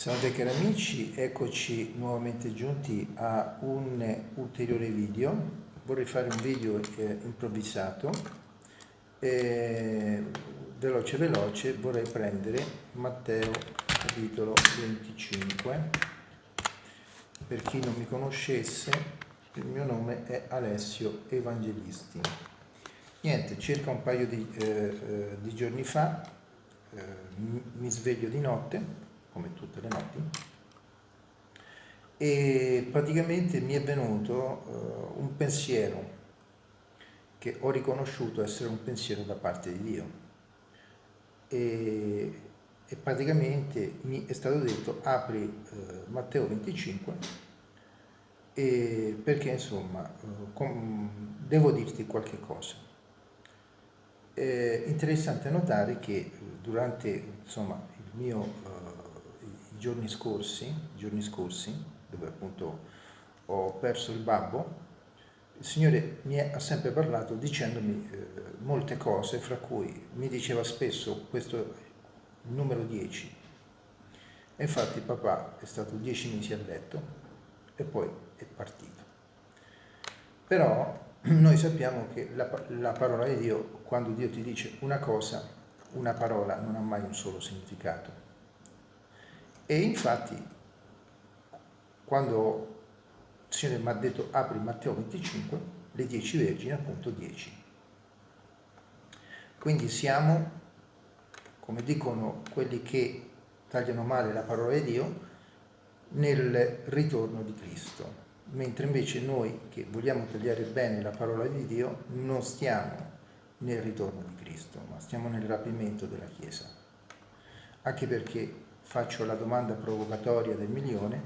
Salve cari amici, eccoci nuovamente giunti a un ulteriore video. Vorrei fare un video eh, improvvisato. Eh, veloce veloce vorrei prendere Matteo capitolo 25. Per chi non mi conoscesse, il mio nome è Alessio Evangelisti. Niente, circa un paio di, eh, eh di giorni fa eh, mi sveglio di notte come tutte le notti, e praticamente mi è venuto uh, un pensiero che ho riconosciuto essere un pensiero da parte di Dio e, e praticamente mi è stato detto apri uh, Matteo 25 e perché insomma uh, com, devo dirti qualche cosa. È interessante notare che durante insomma, il mio giorni scorsi, giorni scorsi, dove appunto ho perso il babbo, il Signore mi ha sempre parlato dicendomi eh, molte cose, fra cui mi diceva spesso questo numero 10. E infatti papà è stato dieci mesi a letto e poi è partito. Però noi sappiamo che la, la parola di Dio, quando Dio ti dice una cosa, una parola non ha mai un solo significato e infatti, quando il Signore mi ha detto apri Matteo 25, le dieci vergini, appunto 10. Quindi siamo, come dicono quelli che tagliano male la parola di Dio, nel ritorno di Cristo, mentre invece noi che vogliamo tagliare bene la parola di Dio non stiamo nel ritorno di Cristo, ma stiamo nel rapimento della Chiesa. Anche perché faccio la domanda provocatoria del milione,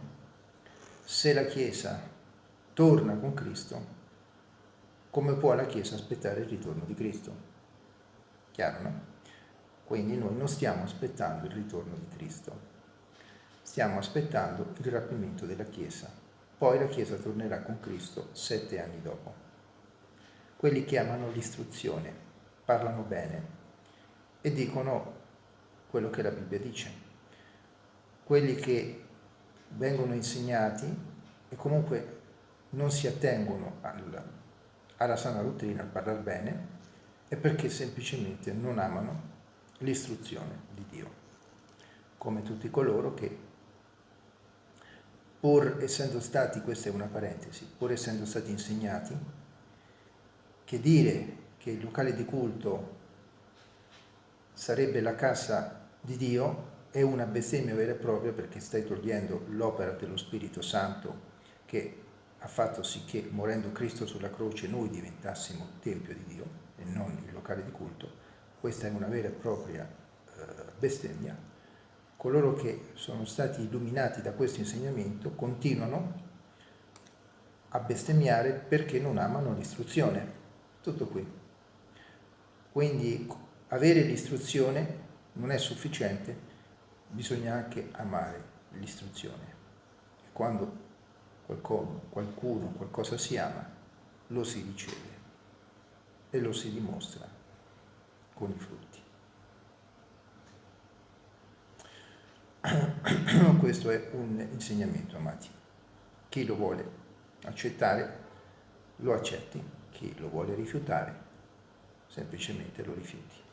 se la Chiesa torna con Cristo, come può la Chiesa aspettare il ritorno di Cristo? Chiaro, no? Quindi noi non stiamo aspettando il ritorno di Cristo, stiamo aspettando il rapimento della Chiesa. Poi la Chiesa tornerà con Cristo sette anni dopo. Quelli che amano l'istruzione parlano bene e dicono quello che la Bibbia dice quelli che vengono insegnati e comunque non si attengono al, alla sana dottrina, al parlare bene, è perché semplicemente non amano l'istruzione di Dio, come tutti coloro che, pur essendo stati, questa è una parentesi, pur essendo stati insegnati, che dire che il locale di culto sarebbe la casa di Dio è una bestemmia vera e propria perché stai togliendo l'opera dello Spirito Santo che ha fatto sì che morendo Cristo sulla croce noi diventassimo Tempio di Dio e non il locale di culto. Questa è una vera e propria eh, bestemmia. Coloro che sono stati illuminati da questo insegnamento continuano a bestemmiare perché non amano l'istruzione. Tutto qui. Quindi avere l'istruzione non è sufficiente bisogna anche amare l'istruzione. E quando qualcuno, qualcuno, qualcosa si ama, lo si riceve e lo si dimostra con i frutti. Questo è un insegnamento, amati. Chi lo vuole accettare, lo accetti. Chi lo vuole rifiutare, semplicemente lo rifiuti.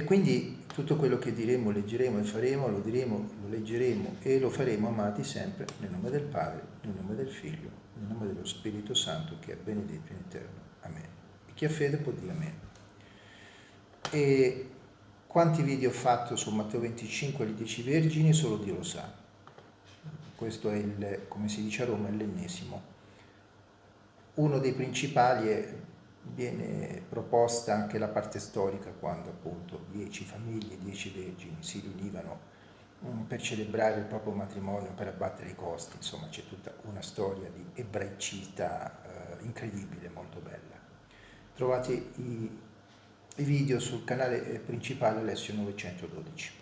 E quindi tutto quello che diremo, leggeremo e faremo, lo diremo, lo leggeremo e lo faremo amati sempre nel nome del Padre, nel nome del Figlio, nel nome dello Spirito Santo che è benedetto in eterno. Amen. E chi ha fede può dire Amen. E quanti video ho fatto su Matteo 25 e le 10 vergini solo Dio lo sa. Questo è il, come si dice a Roma, l'ennesimo. Uno dei principali è viene proposta anche la parte storica quando appunto dieci famiglie, dieci vergini si riunivano um, per celebrare il proprio matrimonio, per abbattere i costi, insomma c'è tutta una storia di ebraicità eh, incredibile, molto bella. Trovate i, i video sul canale eh, principale Alessio 912.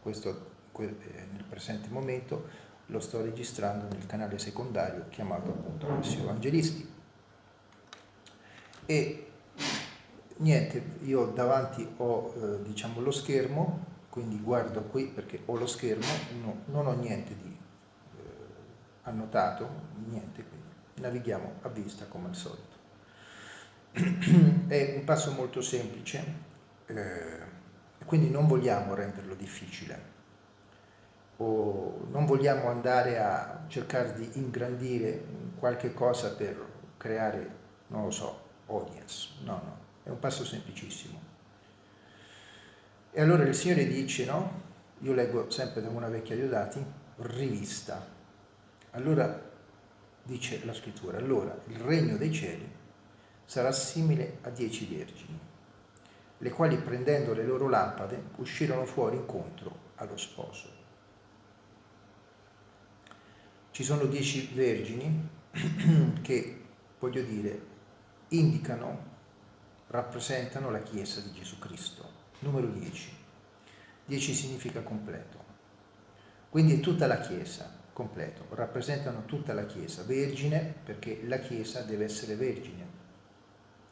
Questo eh, nel presente momento lo sto registrando nel canale secondario chiamato appunto Alessio Evangelisti e niente, io davanti ho eh, diciamo lo schermo, quindi guardo qui perché ho lo schermo, no, non ho niente di eh, annotato, niente, quindi navighiamo a vista come al solito. È un passo molto semplice, eh, quindi non vogliamo renderlo difficile o non vogliamo andare a cercare di ingrandire qualche cosa per creare, non lo so, audience, no, no, è un passo semplicissimo. E allora il Signore dice, no? Io leggo sempre da una vecchia Diodati, rivista. Allora dice la scrittura, allora il regno dei cieli sarà simile a dieci vergini, le quali prendendo le loro lampade uscirono fuori incontro allo sposo. Ci sono dieci vergini che, voglio dire, indicano, rappresentano la Chiesa di Gesù Cristo. Numero 10. 10 significa completo. Quindi è tutta la Chiesa, completo, rappresentano tutta la Chiesa, vergine perché la Chiesa deve essere vergine,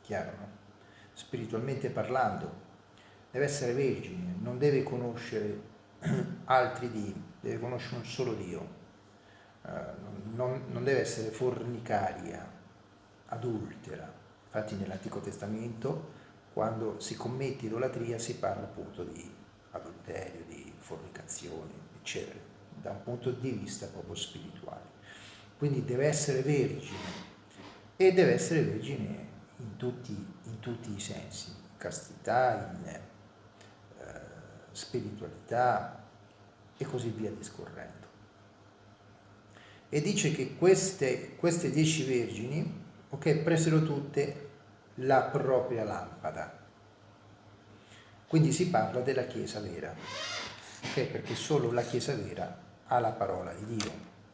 chiaro no? Spiritualmente parlando, deve essere vergine, non deve conoscere altri Dio, deve conoscere un solo Dio, eh, non, non deve essere fornicaria, adultera. Infatti nell'Antico Testamento quando si commette idolatria si parla appunto di adulterio, di fornicazione, eccetera, da un punto di vista proprio spirituale. Quindi deve essere vergine e deve essere vergine in tutti, in tutti i sensi, in castità, in eh, spiritualità e così via discorrendo e dice che queste, queste dieci vergini okay, presero tutte la propria lampada. Quindi si parla della Chiesa vera, okay, perché solo la Chiesa vera ha la parola di Dio.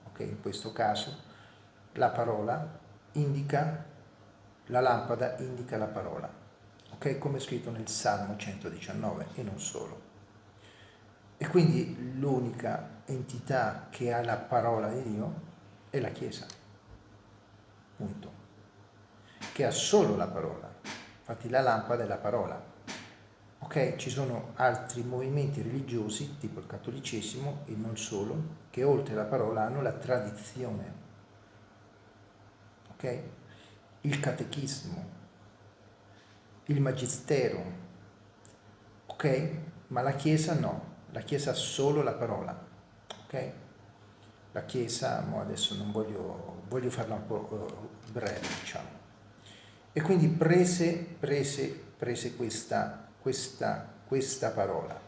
Okay? In questo caso la parola indica, la lampada indica la parola, okay? come è scritto nel Salmo 119 e non solo. E quindi l'unica entità che ha la parola di Dio è la Chiesa, punto, che ha solo la parola, infatti la lampada è la parola. Ok, ci sono altri movimenti religiosi, tipo il cattolicesimo e non solo, che oltre alla parola hanno la tradizione, ok? Il catechismo, il magistero, ok? Ma la Chiesa no, la Chiesa ha solo la parola, ok? la Chiesa, adesso non voglio, voglio farla un po' eh, breve, diciamo. E quindi prese, prese, prese questa, questa, questa parola.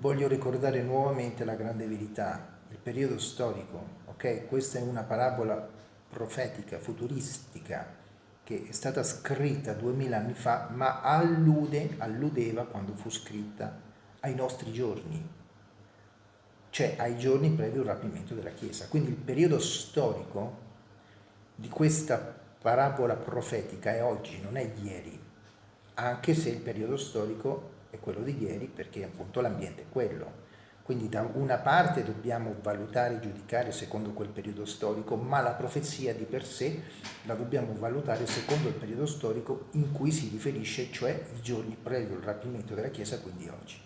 Voglio ricordare nuovamente la grande verità, il periodo storico, ok? Questa è una parabola profetica, futuristica, che è stata scritta duemila anni fa, ma allude, alludeva quando fu scritta ai nostri giorni, cioè ai giorni previo il rapimento della Chiesa. Quindi il periodo storico di questa parabola profetica è oggi, non è ieri, anche se il periodo storico è quello di ieri perché appunto l'ambiente è quello. Quindi da una parte dobbiamo valutare e giudicare secondo quel periodo storico, ma la profezia di per sé la dobbiamo valutare secondo il periodo storico in cui si riferisce, cioè i giorni previo il rapimento della Chiesa, quindi oggi.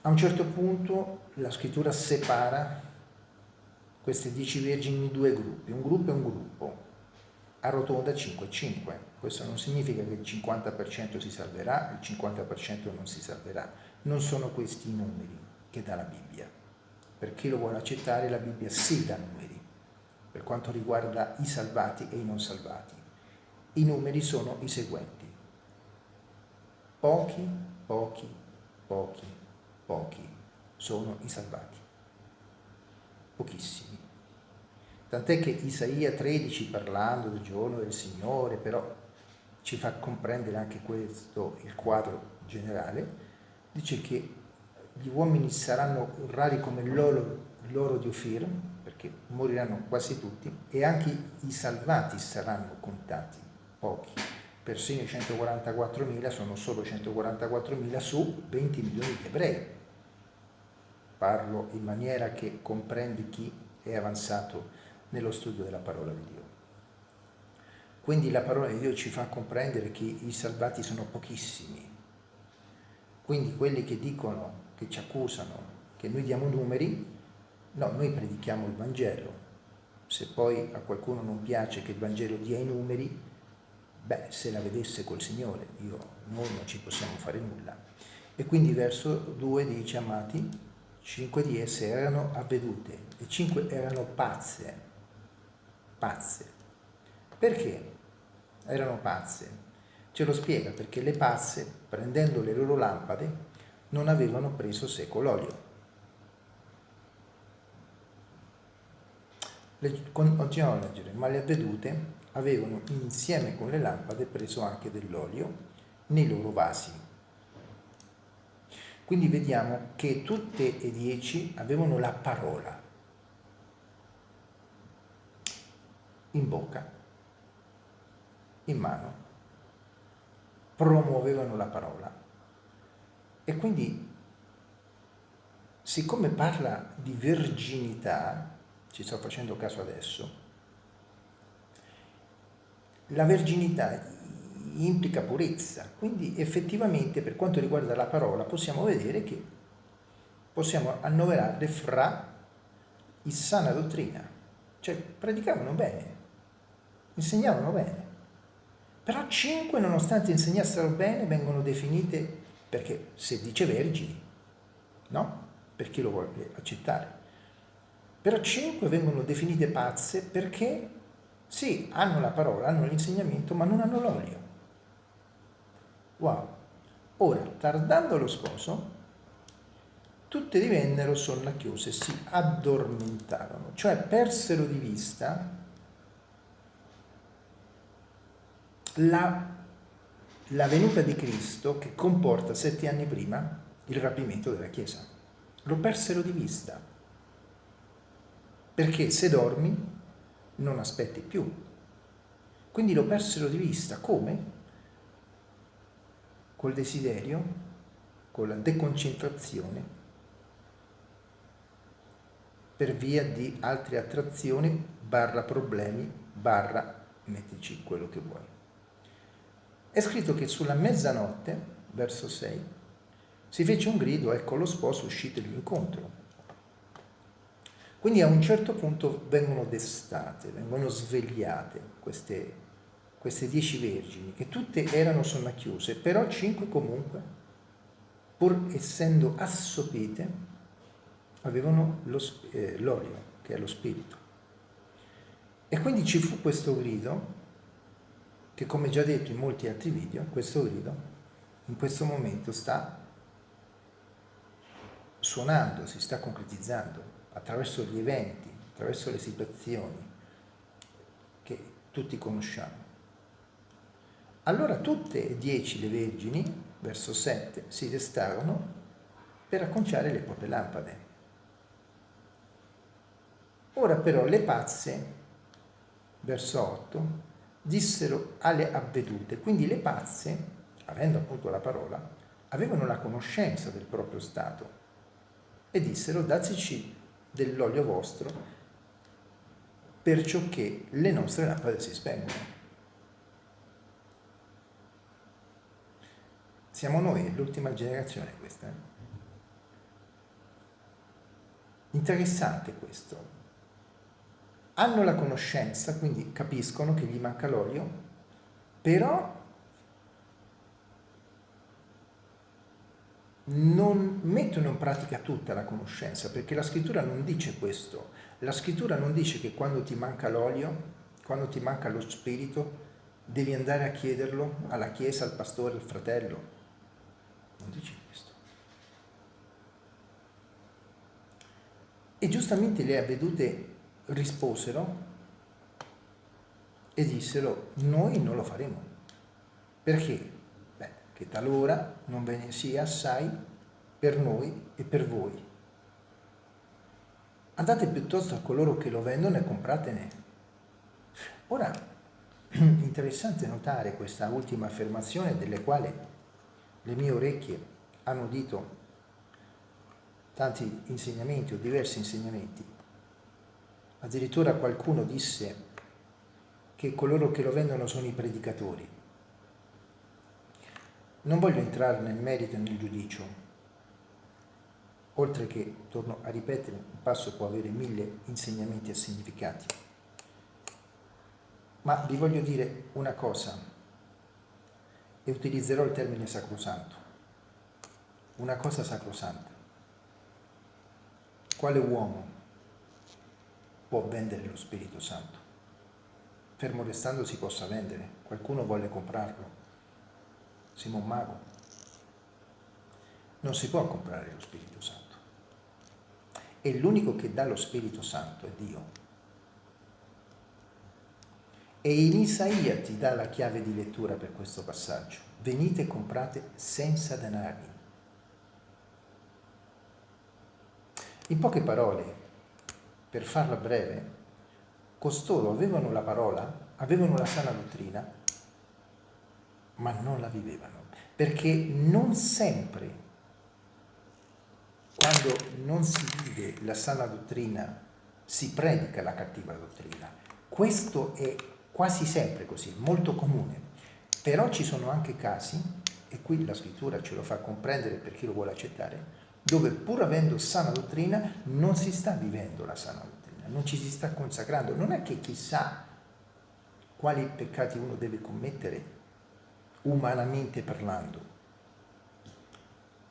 A un certo punto la scrittura separa queste dieci vergini in due gruppi, un gruppo è un gruppo, arrotonda 5 e 5. Questo non significa che il 50% si salverà, il 50% non si salverà. Non sono questi i numeri che dà la Bibbia. Per chi lo vuole accettare, la Bibbia sì dà numeri, per quanto riguarda i salvati e i non salvati. I numeri sono i seguenti. Pochi, pochi, pochi, pochi sono i salvati, pochissimi. Tant'è che Isaia 13 parlando del giorno del Signore però ci fa comprendere anche questo, il quadro generale, dice che gli uomini saranno rari come l'oro, l'oro di Ofir, perché moriranno quasi tutti, e anche i salvati saranno contati, pochi persino i 144.000 sono solo 144.000 su 20 milioni di ebrei. Parlo in maniera che comprende chi è avanzato nello studio della parola di Dio. Quindi la parola di Dio ci fa comprendere che i salvati sono pochissimi. Quindi quelli che dicono, che ci accusano, che noi diamo numeri, no, noi predichiamo il Vangelo. Se poi a qualcuno non piace che il Vangelo dia i numeri, beh, se la vedesse col Signore, io, noi non ci possiamo fare nulla. E quindi verso 2 dice, amati, cinque di esse erano avvedute e cinque erano pazze, pazze. Perché erano pazze? Ce lo spiega perché le pazze, prendendo le loro lampade, non avevano preso seco l'olio. Continuiamo a leggere, ma le avvedute avevano insieme con le lampade preso anche dell'olio nei loro vasi. Quindi vediamo che tutte e dieci avevano la parola in bocca, in mano, promuovevano la parola. E quindi, siccome parla di verginità, ci sto facendo caso adesso, la verginità implica purezza, quindi effettivamente per quanto riguarda la parola possiamo vedere che possiamo annoverarle fra il sana dottrina, cioè predicavano bene, insegnavano bene, però cinque nonostante insegnassero bene vengono definite perché se dice vergini, no? Per chi lo vuole accettare. Però cinque vengono definite pazze perché sì, hanno la parola, hanno l'insegnamento, ma non hanno l'olio. Wow. Ora, tardando lo sposo, tutte divennero sonnacchiose, si addormentarono, cioè persero di vista la, la venuta di Cristo che comporta sette anni prima il rapimento della Chiesa. Lo persero di vista. Perché se dormi non aspetti più. Quindi lo persero di vista. Come? Col desiderio, con la deconcentrazione, per via di altre attrazioni, barra problemi, barra mettici quello che vuoi. È scritto che sulla mezzanotte, verso 6, si fece un grido, ecco lo sposo uscito all'incontro. Quindi a un certo punto vengono destate, vengono svegliate queste, queste dieci vergini, che tutte erano sonnacchiuse, però cinque comunque, pur essendo assopite, avevano eh, l'olio, che è lo spirito. E quindi ci fu questo grido, che come già detto in molti altri video, questo grido in questo momento sta suonando, si sta concretizzando attraverso gli eventi, attraverso le situazioni che tutti conosciamo. Allora tutte e dieci le vergini, verso 7, si restarono per acconciare le proprie lampade. Ora però le pazze, verso 8, dissero alle avvedute, quindi le pazze, avendo appunto la parola, avevano la conoscenza del proprio stato e dissero dateci dell'olio vostro, perciò che le nostre lampade si spengono. Siamo noi, l'ultima generazione questa. Eh? Interessante questo. Hanno la conoscenza, quindi capiscono che gli manca l'olio, però non mettono in pratica tutta la conoscenza, perché la scrittura non dice questo. La scrittura non dice che quando ti manca l'olio, quando ti manca lo spirito, devi andare a chiederlo alla chiesa, al pastore, al fratello. Non dice questo. E giustamente le avvedute risposero e dissero, noi non lo faremo. Perché? che talora non ve ne sia assai per noi e per voi. Andate piuttosto a coloro che lo vendono e compratene. Ora, interessante notare questa ultima affermazione delle quali le mie orecchie hanno udito tanti insegnamenti o diversi insegnamenti. Addirittura qualcuno disse che coloro che lo vendono sono i predicatori. Non voglio entrare nel merito e nel giudicio, oltre che, torno a ripetere, un passo può avere mille insegnamenti e significati. Ma vi voglio dire una cosa, e utilizzerò il termine sacrosanto. Una cosa sacrosanta. Quale uomo può vendere lo Spirito Santo? Fermo restando si possa vendere, qualcuno vuole comprarlo. Simon Mago. Non si può comprare lo Spirito Santo. E l'unico che dà lo Spirito Santo è Dio. E in Isaia ti dà la chiave di lettura per questo passaggio. Venite e comprate senza denari. In poche parole, per farla breve, costoro avevano la parola, avevano la sana dottrina, ma non la vivevano, perché non sempre, quando non si vive la sana dottrina, si predica la cattiva dottrina. Questo è quasi sempre così, molto comune. Però ci sono anche casi, e qui la scrittura ce lo fa comprendere per chi lo vuole accettare, dove pur avendo sana dottrina non si sta vivendo la sana dottrina, non ci si sta consacrando. Non è che chissà quali peccati uno deve commettere umanamente parlando,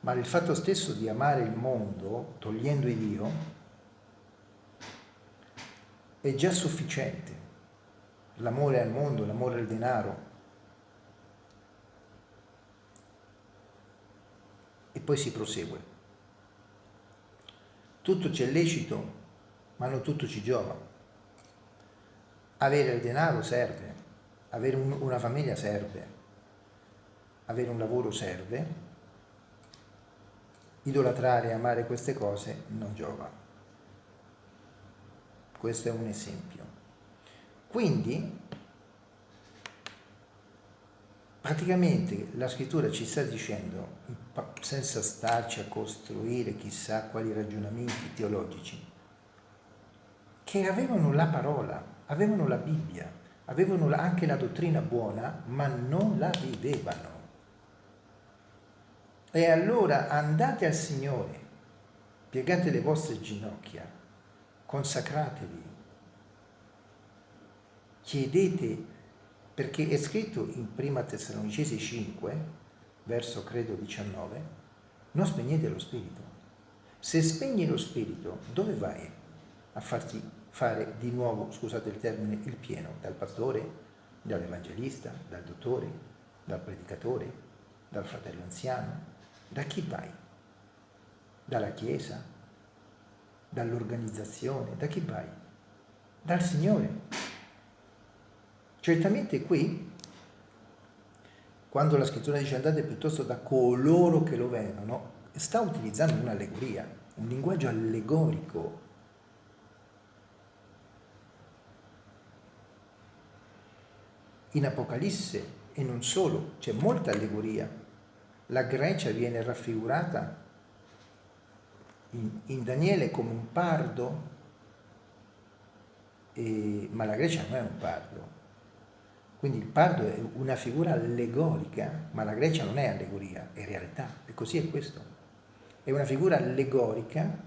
ma il fatto stesso di amare il mondo togliendo il Dio è già sufficiente. L'amore al mondo, l'amore al denaro. E poi si prosegue. Tutto c'è lecito, ma non tutto ci giova. Avere il denaro serve, avere un, una famiglia serve, avere un lavoro serve, idolatrare e amare queste cose non giova. Questo è un esempio. Quindi, praticamente la scrittura ci sta dicendo senza starci a costruire chissà quali ragionamenti teologici, che avevano la parola, avevano la Bibbia, avevano anche la dottrina buona, ma non la vivevano. E allora andate al Signore, piegate le vostre ginocchia, consacratevi, chiedete, perché è scritto in Prima Tessalonicesi 5, verso credo 19, non spegnete lo spirito. Se spegni lo spirito, dove vai a farti fare di nuovo, scusate il termine, il pieno? Dal pastore, dall'evangelista, dal dottore, dal predicatore, dal fratello anziano? Da chi vai? Dalla Chiesa? Dall'organizzazione? Da chi vai? Dal Signore. Certamente qui quando la scrittura dice andate piuttosto da coloro che lo vendono, sta utilizzando un'allegoria, un linguaggio allegorico. In Apocalisse e non solo, c'è molta allegoria. La Grecia viene raffigurata in, in Daniele come un pardo, e, ma la Grecia non è un pardo, quindi il pardo è una figura allegorica, ma la Grecia non è allegoria, è realtà, e così è questo. È una figura allegorica,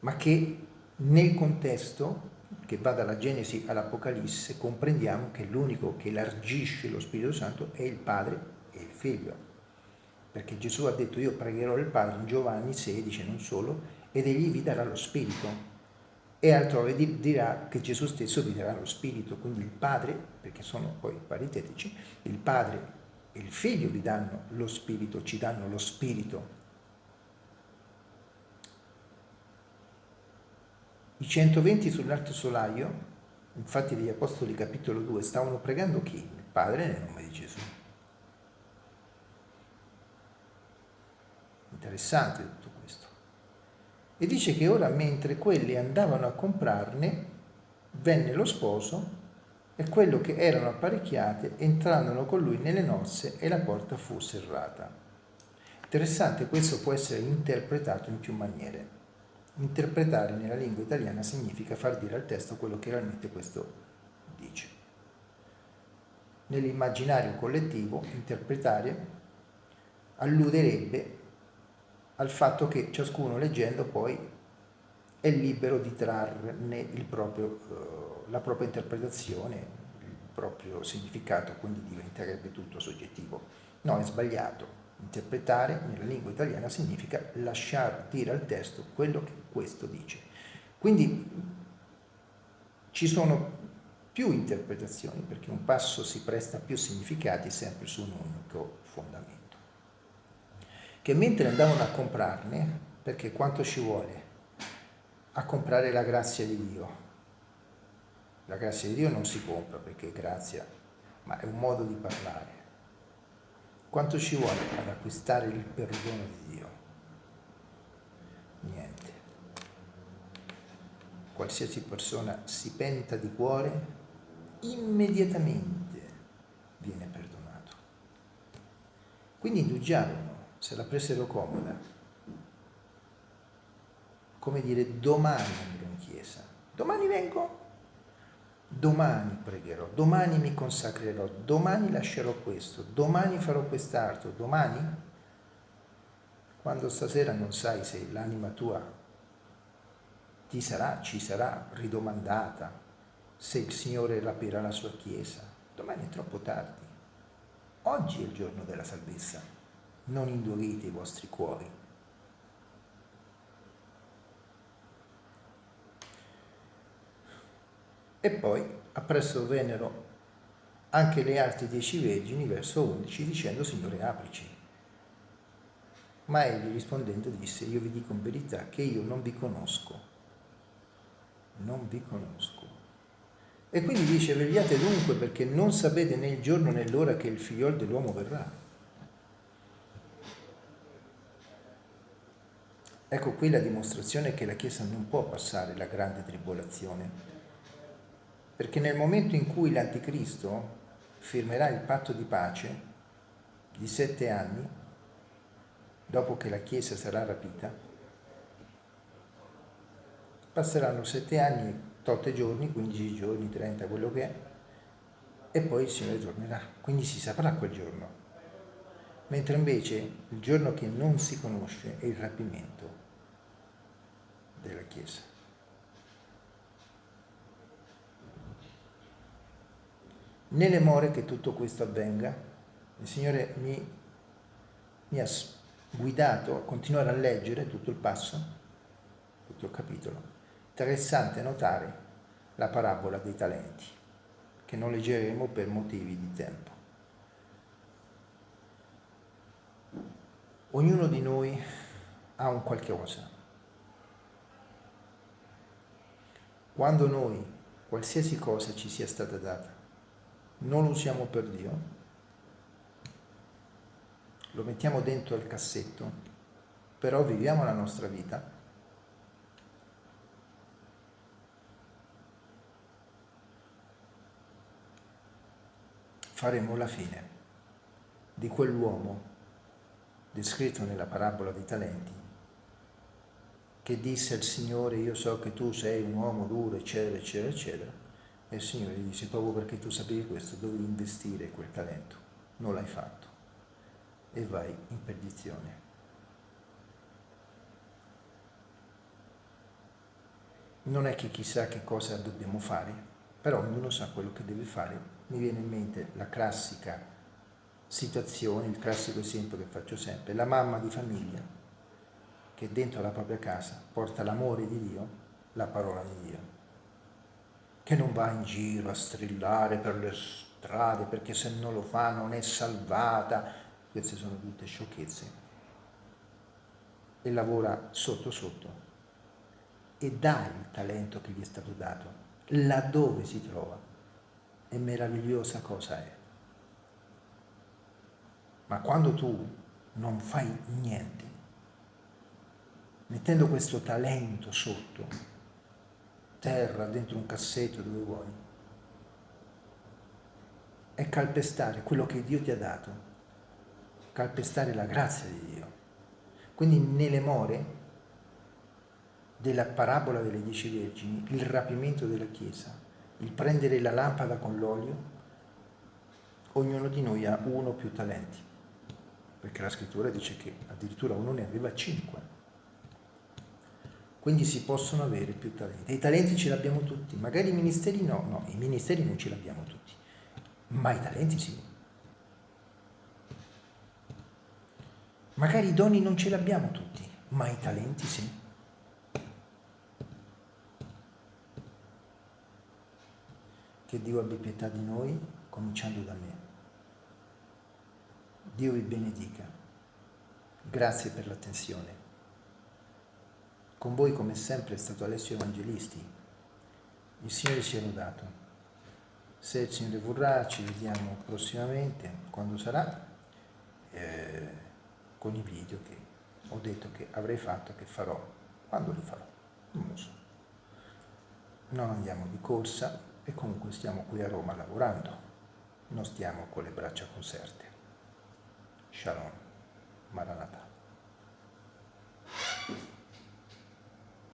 ma che nel contesto, che va dalla Genesi all'Apocalisse, comprendiamo che l'unico che elargisce lo Spirito Santo è il Padre e il Figlio. Perché Gesù ha detto io pregherò il Padre in Giovanni 16, non solo, ed egli vi darà lo Spirito e altrove dirà che Gesù stesso vi darà lo Spirito, quindi il Padre, perché sono poi paritetici, il Padre e il Figlio vi danno lo Spirito, ci danno lo Spirito. I 120 sull'alto solaio, infatti degli Apostoli capitolo 2, stavano pregando chi? Il Padre nel nome di Gesù. Interessante. E dice che ora mentre quelli andavano a comprarne, venne lo sposo e quello che erano apparecchiate entrarono con lui nelle nozze e la porta fu serrata. Interessante, questo può essere interpretato in più maniere. Interpretare nella lingua italiana significa far dire al testo quello che realmente questo dice. Nell'immaginario collettivo, interpretare alluderebbe al fatto che ciascuno leggendo poi è libero di trarne proprio, eh, la propria interpretazione, il proprio significato, quindi diventerebbe tutto soggettivo. No, è sbagliato. Interpretare nella lingua italiana significa lasciare dire al testo quello che questo dice. Quindi ci sono più interpretazioni perché un passo si presta a più significati sempre su un unico fondamento. Che mentre andavano a comprarne, perché quanto ci vuole a comprare la grazia di Dio? La grazia di Dio non si compra perché è grazia, ma è un modo di parlare. Quanto ci vuole ad acquistare il perdono di Dio? Niente. Qualsiasi persona si penta di cuore, immediatamente viene perdonato. Quindi indugiarono, se la presero comoda. Come dire, domani andrò in chiesa, domani vengo. Domani pregherò, domani mi consacrerò, domani lascerò questo, domani farò quest'altro, domani, quando stasera non sai se l'anima tua ti sarà, ci sarà ridomandata, se il Signore rapirà la sua Chiesa, domani è troppo tardi. Oggi è il giorno della salvezza, non indurite i vostri cuori. E poi appresso vennero anche le altre dieci vergini, verso 11, dicendo Signore aprici. Ma egli rispondendo disse, io vi dico in verità che io non vi conosco, non vi conosco. E quindi dice, vegliate dunque perché non sapete né il giorno né l'ora che il figliol dell'uomo verrà. Ecco qui la dimostrazione che la Chiesa non può passare la grande tribolazione, perché nel momento in cui l'Anticristo firmerà il patto di pace di sette anni, dopo che la Chiesa sarà rapita, passeranno sette anni, otto giorni, 15 giorni, 30, quello che è, e poi il Signore tornerà. Quindi si saprà quel giorno. Mentre invece il giorno che non si conosce è il rapimento della Chiesa. nelle more che tutto questo avvenga. Il Signore mi, mi ha guidato a continuare a leggere tutto il passo, tutto il capitolo. Interessante notare la parabola dei talenti, che non leggeremo per motivi di tempo. Ognuno di noi ha un qualcosa. Quando noi, qualsiasi cosa ci sia stata data, non lo usiamo per Dio, lo mettiamo dentro il cassetto, però viviamo la nostra vita, faremo la fine di quell'uomo descritto nella parabola dei talenti che disse al Signore io so che tu sei un uomo duro eccetera eccetera eccetera e il Signore gli dice, proprio perché tu sapevi questo, dovevi investire quel talento. Non l'hai fatto. E vai in perdizione. Non è che chissà che cosa dobbiamo fare, però ognuno sa quello che deve fare. Mi viene in mente la classica situazione, il classico esempio che faccio sempre, la mamma di famiglia che dentro la propria casa porta l'amore di Dio, la parola di Dio che non va in giro a strillare per le strade perché se non lo fa non è salvata. Queste sono tutte sciocchezze. E lavora sotto sotto e dà il talento che gli è stato dato laddove si trova. È meravigliosa cosa è. Ma quando tu non fai niente, mettendo questo talento sotto, terra, dentro un cassetto, dove vuoi. È calpestare quello che Dio ti ha dato, calpestare la grazia di Dio. Quindi nelle more della parabola delle dieci vergini, il rapimento della Chiesa il prendere la lampada con l'olio, ognuno di noi ha uno o più talenti, perché la scrittura dice che addirittura uno ne aveva cinque. Quindi si possono avere più talenti. I talenti ce li abbiamo tutti, magari i ministeri no, no, i ministeri non ce li abbiamo tutti, ma i talenti sì. Magari i doni non ce li abbiamo tutti, ma i talenti sì. Che Dio abbia pietà di noi, cominciando da me. Dio vi benedica. Grazie per l'attenzione. Con voi come sempre è stato Alessio Evangelisti. Il Signore sia lodato. Se il Signore vorrà ci vediamo prossimamente, quando sarà, eh, con i video che ho detto che avrei fatto, che farò, quando li farò, non lo so. Non andiamo di corsa, e comunque stiamo qui a Roma lavorando, non stiamo con le braccia conserte. Shalom, Maranatha.